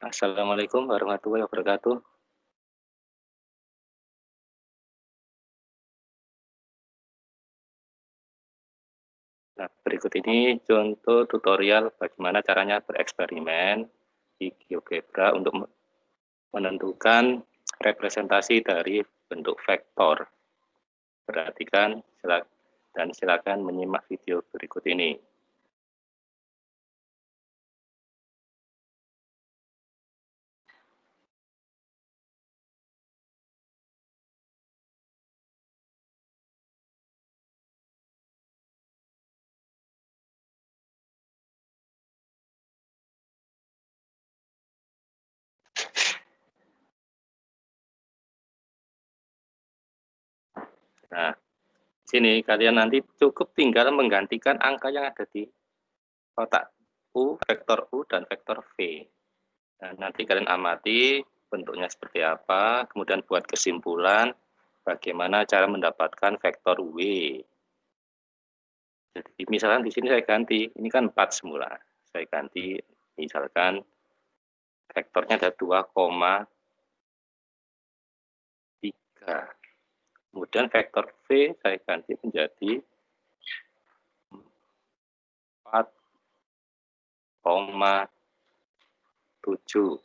Assalamualaikum warahmatullahi wabarakatuh. Nah, berikut ini contoh tutorial bagaimana caranya bereksperimen di GeoGebra untuk menentukan representasi dari bentuk vektor. Perhatikan dan silakan menyimak video berikut ini. Nah, sini kalian nanti cukup tinggal menggantikan angka yang ada di kotak U, vektor U, dan vektor V. Nah, nanti kalian amati bentuknya seperti apa, kemudian buat kesimpulan bagaimana cara mendapatkan vektor W. Jadi misalkan di sini saya ganti, ini kan 4 semula. Saya ganti misalkan vektornya ada 2,3 Kemudian vektor V saya ganti menjadi 4,7.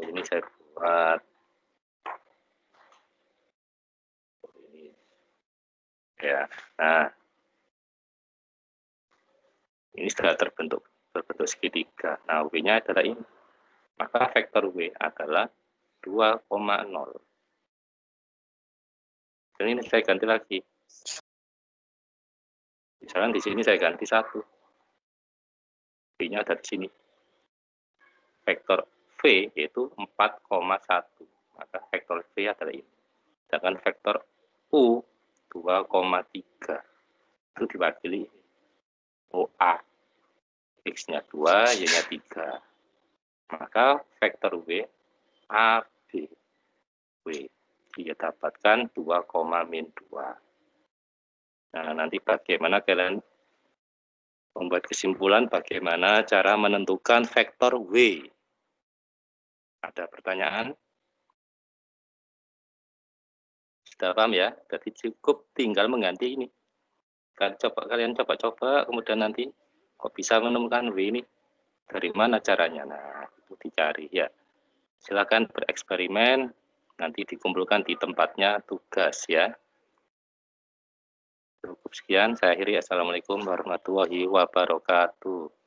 ini saya buat. Ini. Ya nah. Ini sudah terbentuk berbentuk segitiga. Nah, W-nya adalah ini. Maka vektor W adalah 2,0. Dan ini saya ganti lagi. Misalnya di sini saya ganti satu. V-nya ada di sini. Vektor V yaitu 4,1. Maka vektor V adalah ini. Sedangkan vektor U 2,3. Itu diwakili OA X-nya 2, Y-nya 3. Maka vektor W, A, B, W. Dia dapatkan 2, min 2. Nah, nanti bagaimana kalian membuat kesimpulan bagaimana cara menentukan vektor W. Ada pertanyaan? Sudah paham ya? Jadi cukup tinggal mengganti ini. Kalian coba kalian coba-coba kemudian nanti kok bisa menemukan W ini? Dari mana caranya? Nah itu dicari ya. Silakan bereksperimen nanti dikumpulkan di tempatnya tugas ya. Cukup sekian saya akhiri. Assalamualaikum warahmatullahi wabarakatuh